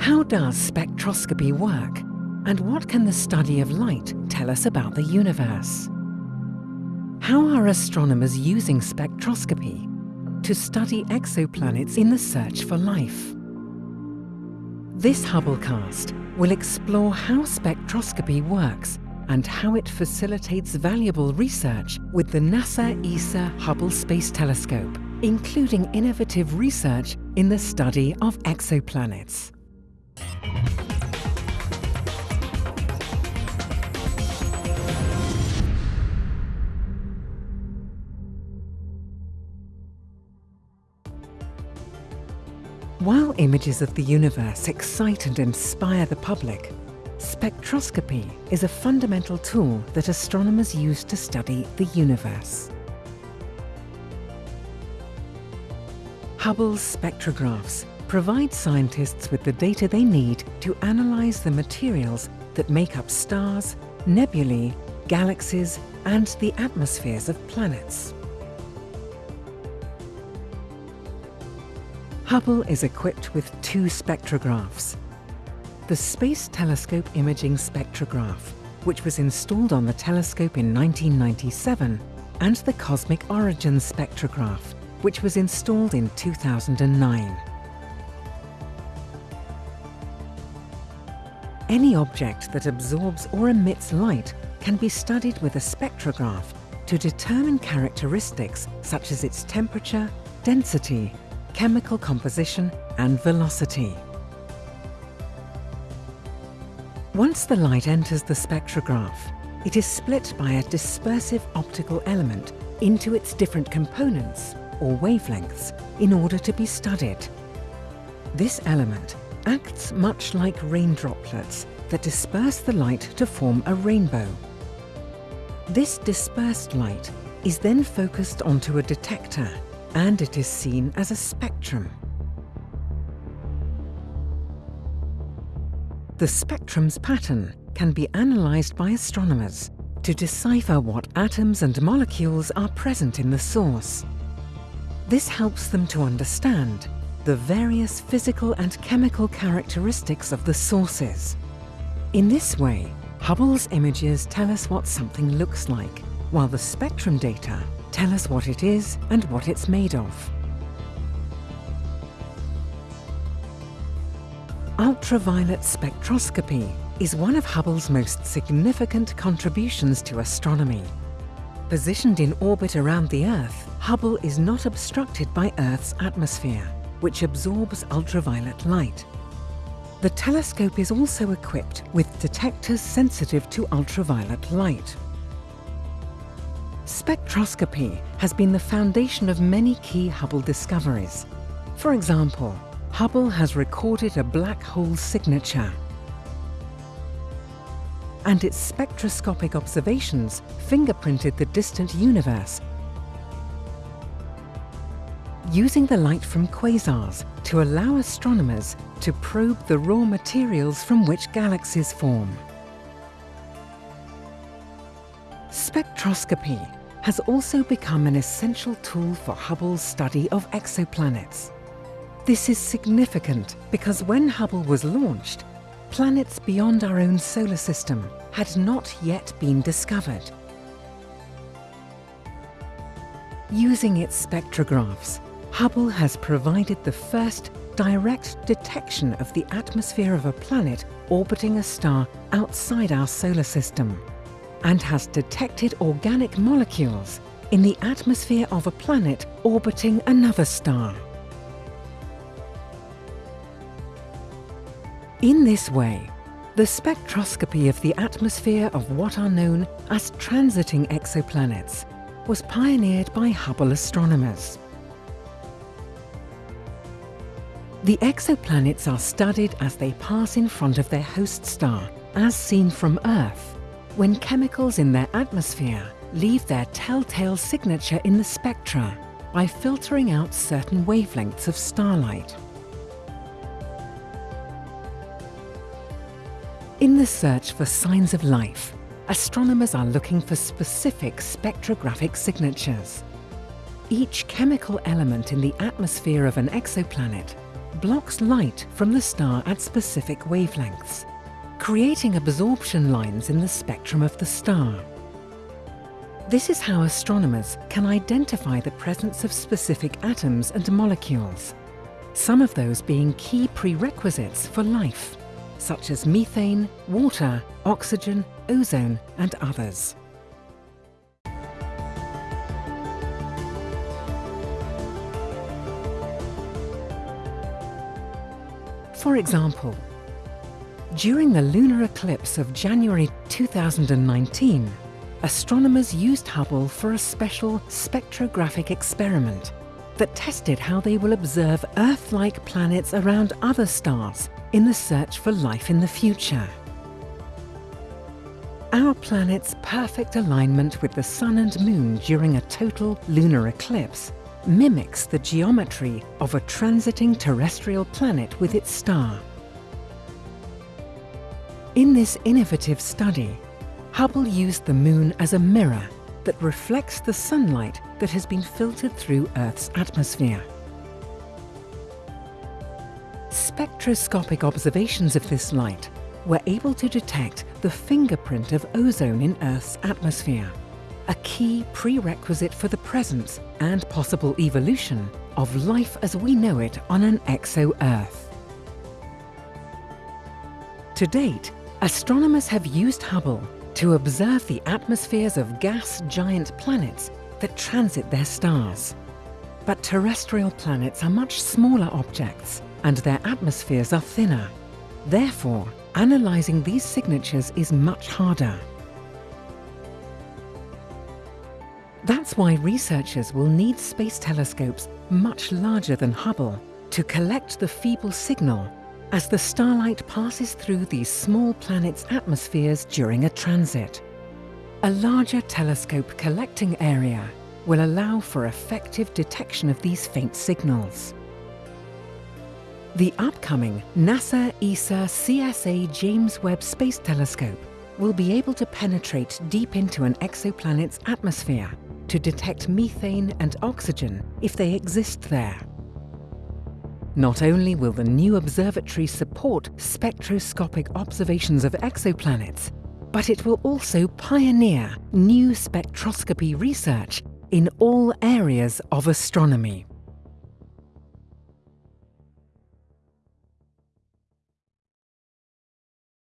How does spectroscopy work? And what can the study of light tell us about the universe? How are astronomers using spectroscopy to study exoplanets in the search for life? This Hubblecast will explore how spectroscopy works and how it facilitates valuable research with the NASA ESA Hubble Space Telescope, including innovative research in the study of exoplanets. While images of the universe excite and inspire the public, spectroscopy is a fundamental tool that astronomers use to study the universe. Hubble's spectrographs provide scientists with the data they need to analyze the materials that make up stars, nebulae, galaxies and the atmospheres of planets. Hubble is equipped with two spectrographs. The Space Telescope Imaging Spectrograph, which was installed on the telescope in 1997, and the Cosmic Origins Spectrograph, which was installed in 2009. Any object that absorbs or emits light can be studied with a spectrograph to determine characteristics such as its temperature, density, chemical composition and velocity. Once the light enters the spectrograph, it is split by a dispersive optical element into its different components, or wavelengths, in order to be studied. This element acts much like rain droplets that disperse the light to form a rainbow. This dispersed light is then focused onto a detector and it is seen as a spectrum. The spectrum's pattern can be analysed by astronomers to decipher what atoms and molecules are present in the source. This helps them to understand the various physical and chemical characteristics of the sources. In this way, Hubble's images tell us what something looks like, while the spectrum data tell us what it is and what it's made of. Ultraviolet spectroscopy is one of Hubble's most significant contributions to astronomy. Positioned in orbit around the Earth, Hubble is not obstructed by Earth's atmosphere, which absorbs ultraviolet light. The telescope is also equipped with detectors sensitive to ultraviolet light. Spectroscopy has been the foundation of many key Hubble discoveries. For example, Hubble has recorded a black hole signature and its spectroscopic observations fingerprinted the distant universe using the light from quasars to allow astronomers to probe the raw materials from which galaxies form. Spectroscopy has also become an essential tool for Hubble's study of exoplanets. This is significant because when Hubble was launched, planets beyond our own solar system had not yet been discovered. Using its spectrographs, Hubble has provided the first direct detection of the atmosphere of a planet orbiting a star outside our solar system and has detected organic molecules in the atmosphere of a planet orbiting another star. In this way, the spectroscopy of the atmosphere of what are known as transiting exoplanets was pioneered by Hubble astronomers. The exoplanets are studied as they pass in front of their host star, as seen from Earth, when chemicals in their atmosphere leave their telltale signature in the spectra by filtering out certain wavelengths of starlight. In the search for signs of life, astronomers are looking for specific spectrographic signatures. Each chemical element in the atmosphere of an exoplanet blocks light from the star at specific wavelengths, creating absorption lines in the spectrum of the star. This is how astronomers can identify the presence of specific atoms and molecules, some of those being key prerequisites for life, such as methane, water, oxygen, ozone and others. For example, during the lunar eclipse of January 2019, astronomers used Hubble for a special spectrographic experiment that tested how they will observe Earth-like planets around other stars in the search for life in the future. Our planet's perfect alignment with the Sun and Moon during a total lunar eclipse mimics the geometry of a transiting terrestrial planet with its star. In this innovative study, Hubble used the Moon as a mirror that reflects the sunlight that has been filtered through Earth's atmosphere. Spectroscopic observations of this light were able to detect the fingerprint of ozone in Earth's atmosphere a key prerequisite for the presence and possible evolution of life as we know it on an exo-Earth. To date, astronomers have used Hubble to observe the atmospheres of gas giant planets that transit their stars. But terrestrial planets are much smaller objects and their atmospheres are thinner. Therefore, analysing these signatures is much harder. That's why researchers will need space telescopes much larger than Hubble to collect the feeble signal as the starlight passes through these small planets' atmospheres during a transit. A larger telescope collecting area will allow for effective detection of these faint signals. The upcoming NASA ESA CSA James Webb Space Telescope will be able to penetrate deep into an exoplanet's atmosphere to detect methane and oxygen if they exist there. Not only will the new observatory support spectroscopic observations of exoplanets, but it will also pioneer new spectroscopy research in all areas of astronomy.